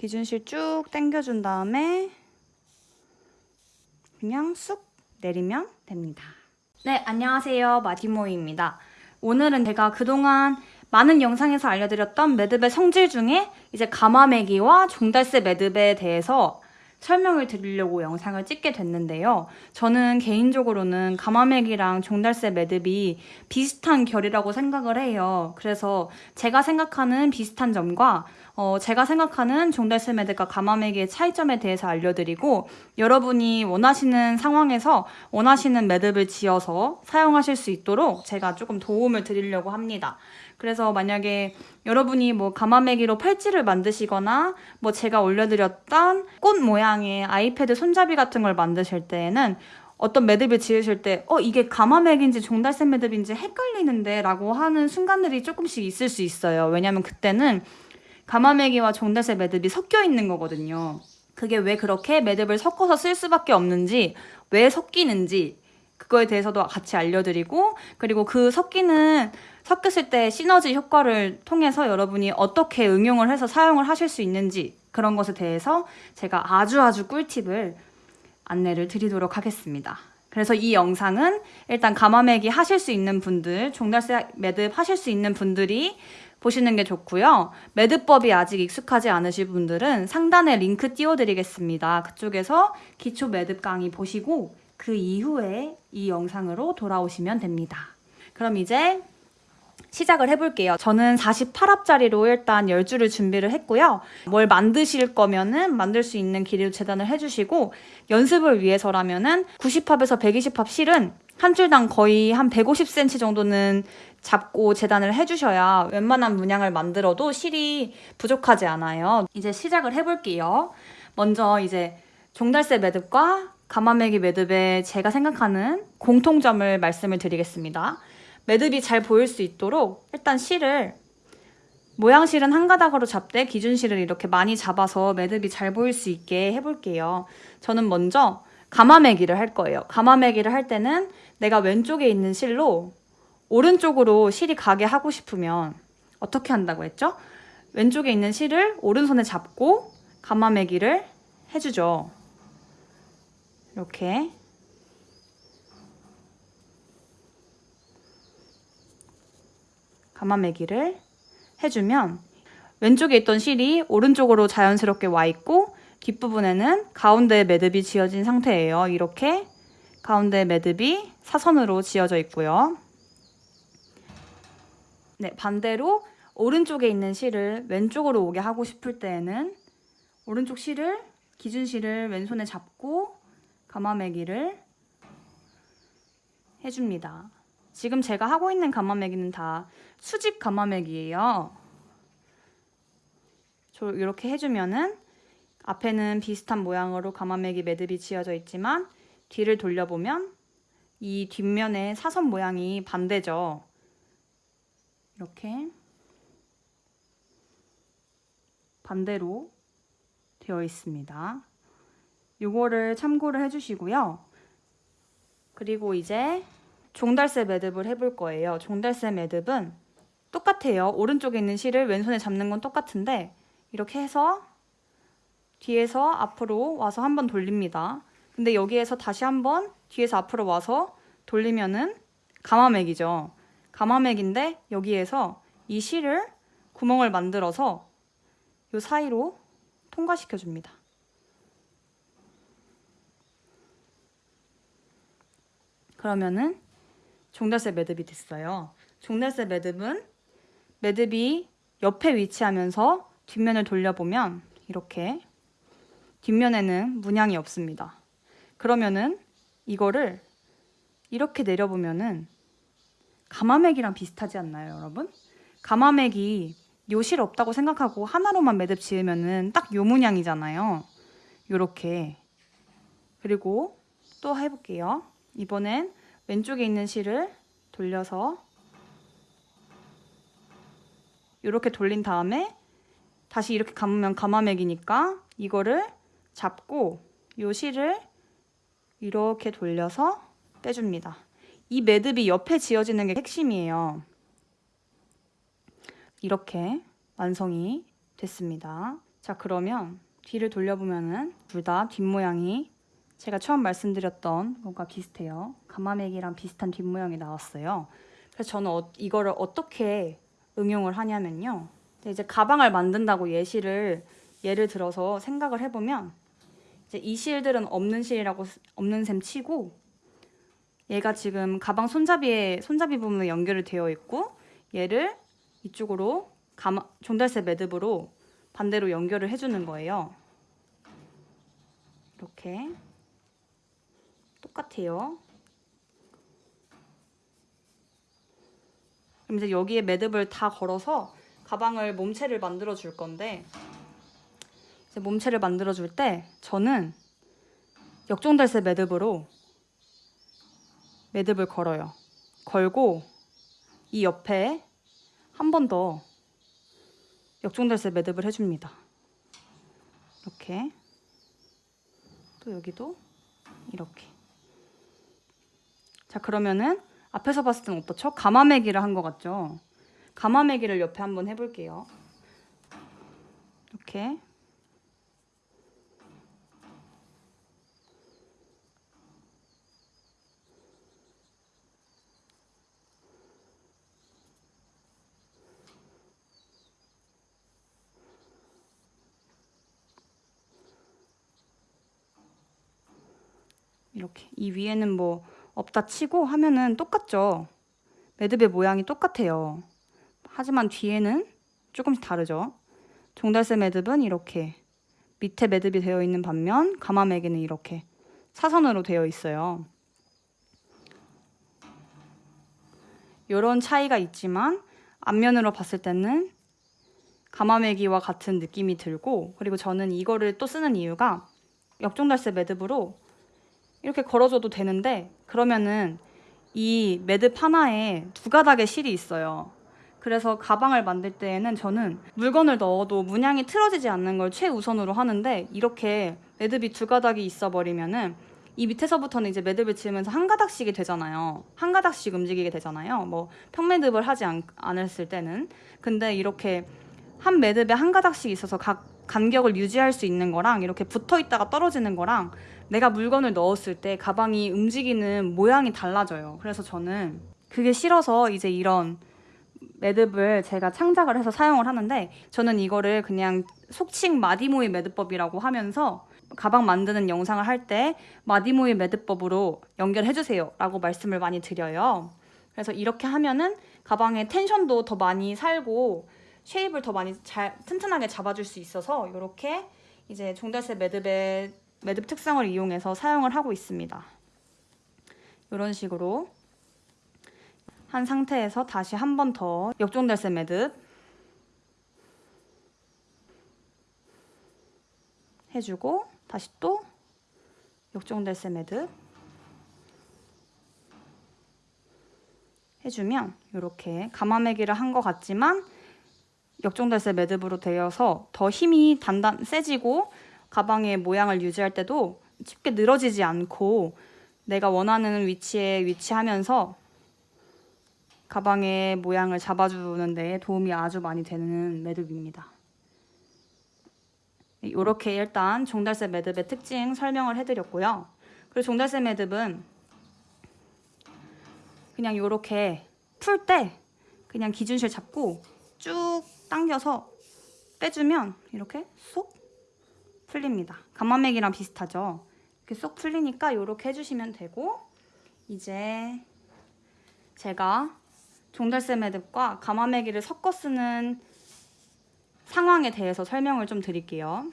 기준실 쭉 당겨준 다음에 그냥 쑥 내리면 됩니다. 네, 안녕하세요. 마디모입니다. 오늘은 제가 그동안 많은 영상에서 알려드렸던 매듭의 성질 중에 이제 가마매기와 종달새 매듭에 대해서 설명을 드리려고 영상을 찍게 됐는데요. 저는 개인적으로는 가마맥이랑 종달새 매듭이 비슷한 결이라고 생각을 해요. 그래서 제가 생각하는 비슷한 점과 어, 제가 생각하는 종달새 매듭과 가마맥의 차이점에 대해서 알려드리고 여러분이 원하시는 상황에서 원하시는 매듭을 지어서 사용하실 수 있도록 제가 조금 도움을 드리려고 합니다. 그래서 만약에 여러분이 뭐 가마매기로 팔찌를 만드시거나 뭐 제가 올려드렸던 꽃 모양의 아이패드 손잡이 같은 걸 만드실 때에는 어떤 매듭을 지으실 때, 어, 이게 가마맥인지 종달새 매듭인지 헷갈리는데 라고 하는 순간들이 조금씩 있을 수 있어요. 왜냐면 그때는 가마매기와 종달새 매듭이 섞여 있는 거거든요. 그게 왜 그렇게 매듭을 섞어서 쓸 수밖에 없는지, 왜 섞이는지, 그거에 대해서도 같이 알려드리고, 그리고 그 섞이는 섞였을 때 시너지 효과를 통해서 여러분이 어떻게 응용을 해서 사용을 하실 수 있는지 그런 것에 대해서 제가 아주 아주 꿀팁을 안내를 드리도록 하겠습니다. 그래서 이 영상은 일단 가마매기 하실 수 있는 분들, 종달새 매듭 하실 수 있는 분들이 보시는 게 좋고요. 매듭법이 아직 익숙하지 않으실 분들은 상단에 링크 띄워드리겠습니다. 그쪽에서 기초 매듭 강의 보시고 그 이후에 이 영상으로 돌아오시면 됩니다. 그럼 이제 시작을 해볼게요. 저는 48합짜리로 일단 10줄을 준비를 했고요. 뭘 만드실 거면은 만들 수 있는 길이로 재단을 해주시고 연습을 위해서라면은 90합에서 120합 실은 한 줄당 거의 한 150cm 정도는 잡고 재단을 해주셔야 웬만한 문양을 만들어도 실이 부족하지 않아요. 이제 시작을 해볼게요. 먼저 이제 종달새 매듭과 가마매기 매듭의 제가 생각하는 공통점을 말씀을 드리겠습니다. 매듭이 잘 보일 수 있도록 일단 실을 모양실은 한 가닥으로 잡되 기준실을 이렇게 많이 잡아서 매듭이 잘 보일 수 있게 해볼게요. 저는 먼저 가마매기를 할 거예요. 가마매기를 할 때는 내가 왼쪽에 있는 실로 오른쪽으로 실이 가게 하고 싶으면 어떻게 한다고 했죠? 왼쪽에 있는 실을 오른손에 잡고 가마매기를 해주죠. 이렇게 가마매기를 해주면 왼쪽에 있던 실이 오른쪽으로 자연스럽게 와 있고 뒷부분에는 가운데 매듭이 지어진 상태예요. 이렇게 가운데 매듭이 사선으로 지어져 있고요. 네, 반대로 오른쪽에 있는 실을 왼쪽으로 오게 하고 싶을 때에는 오른쪽 실을 기준 실을 왼손에 잡고 가마매기를 해줍니다. 지금 제가 하고 있는 가마매기는 다 수직 가마매기예요. 이렇게 해주면은 앞에는 비슷한 모양으로 가마매기 매듭이 지어져 있지만 뒤를 돌려보면 이 뒷면의 사선 모양이 반대죠. 이렇게 반대로 되어 있습니다. 이거를 참고를 해주시고요. 그리고 이제 종달새 매듭을 해볼 거예요. 종달새 매듭은 똑같아요. 오른쪽에 있는 실을 왼손에 잡는 건 똑같은데 이렇게 해서 뒤에서 앞으로 와서 한번 돌립니다. 근데 여기에서 다시 한번 뒤에서 앞으로 와서 돌리면은 가마맥이죠. 가마맥인데 여기에서 이 실을 구멍을 만들어서 이 사이로 통과시켜 줍니다. 그러면은 종달새 매듭이 됐어요. 종달새 매듭은 매듭이 옆에 위치하면서 뒷면을 돌려보면 이렇게 뒷면에는 문양이 없습니다. 그러면은 이거를 이렇게 내려보면은 가마맥이랑 비슷하지 않나요, 여러분? 가마맥이 요실 없다고 생각하고 하나로만 매듭 지으면은 딱 요 문양이잖아요. 요렇게. 그리고 또 해볼게요. 이번엔 왼쪽에 있는 실을 돌려서 이렇게 돌린 다음에 다시 이렇게 감으면 가마맥이니까 이거를 잡고 요 실을 이렇게 돌려서 빼줍니다. 이 매듭이 옆에 지어지는 게 핵심이에요. 이렇게 완성이 됐습니다. 자 그러면 뒤를 돌려보면은 둘 다 뒷모양이 제가 처음 말씀드렸던 것과 비슷해요. 가마맥이랑 비슷한 뒷모양이 나왔어요. 그래서 저는 어, 이거를 어떻게 응용을 하냐면요. 이제 가방을 만든다고 예시를 예를 들어서 생각을 해보면 이제 이 실들은 없는 실이라고 쓰- 없는 셈 치고 얘가 지금 가방 손잡이에 손잡이 부분에 연결이 되어 있고 얘를 이쪽으로 가마, 종달새 매듭으로 반대로 연결을 해주는 거예요. 이렇게 똑같아요. 그럼 이제 여기에 매듭을 다 걸어서 가방을 몸체를 만들어 줄 건데 몸체를 만들어 줄 때 저는 역종달새 매듭으로 매듭을 걸어요. 걸고 이 옆에 한 번 더 역종달새 매듭을 해줍니다. 이렇게 또 여기도 이렇게 자 그러면은 앞에서 봤을 때는 어떻죠? 가마매기를 한 것 같죠? 가마매기를 옆에 한번 해볼게요. 이렇게 이렇게 이 위에는 뭐 없다 치고 하면은 똑같죠. 매듭의 모양이 똑같아요. 하지만 뒤에는 조금씩 다르죠. 종달새 매듭은 이렇게 밑에 매듭이 되어 있는 반면 가마매기는 이렇게 사선으로 되어 있어요. 이런 차이가 있지만 앞면으로 봤을 때는 가마매기와 같은 느낌이 들고 그리고 저는 이거를 또 쓰는 이유가 역종달새 매듭으로 이렇게 걸어줘도 되는데 그러면은 이 매듭 하나에 두 가닥의 실이 있어요. 그래서 가방을 만들 때에는 저는 물건을 넣어도 문양이 틀어지지 않는 걸 최우선으로 하는데 이렇게 매듭이 두 가닥이 있어 버리면은 이 밑에서부터는 이제 매듭을 지으면서 한 가닥씩이 되잖아요. 한 가닥씩 움직이게 되잖아요. 뭐 평매듭을 하지 않, 않았을 때는. 근데 이렇게 한 매듭에 한 가닥씩 있어서 각 간격을 유지할 수 있는 거랑 이렇게 붙어 있다가 떨어지는 거랑 내가 물건을 넣었을 때 가방이 움직이는 모양이 달라져요. 그래서 저는 그게 싫어서 이제 이런 매듭을 제가 창작을 해서 사용을 하는데 저는 이거를 그냥 속칭 마디모이 매듭법이라고 하면서 가방 만드는 영상을 할 때 마디모이 매듭법으로 연결해 주세요 라고 말씀을 많이 드려요. 그래서 이렇게 하면은 가방의 텐션도 더 많이 살고 쉐입을 더 많이 잘 튼튼하게 잡아줄 수 있어서 이렇게 이제 종달새 매듭의 매듭 특성을 이용해서 사용을 하고 있습니다. 이런 식으로 한 상태에서 다시 한 번 더 역종달새 매듭 해주고 다시 또 역종달새 매듭 해주면 이렇게 가마매기를 한 것 같지만 역종달새 매듭으로 되어서 더 힘이 단단 세지고 가방의 모양을 유지할 때도 쉽게 늘어지지 않고 내가 원하는 위치에 위치하면서 가방의 모양을 잡아주는 데 도움이 아주 많이 되는 매듭입니다. 이렇게 일단 종달새 매듭의 특징 설명을 해드렸고요. 그리고 종달새 매듭은 그냥 이렇게 풀 때 그냥 기준실 잡고 쭉 당겨서 빼주면 이렇게 쏙 풀립니다. 가마맥이랑 비슷하죠. 이렇게 쏙 풀리니까 이렇게 해주시면 되고 이제 제가 종달새 매듭과 가마매기를 섞어 쓰는 상황에 대해서 설명을 좀 드릴게요.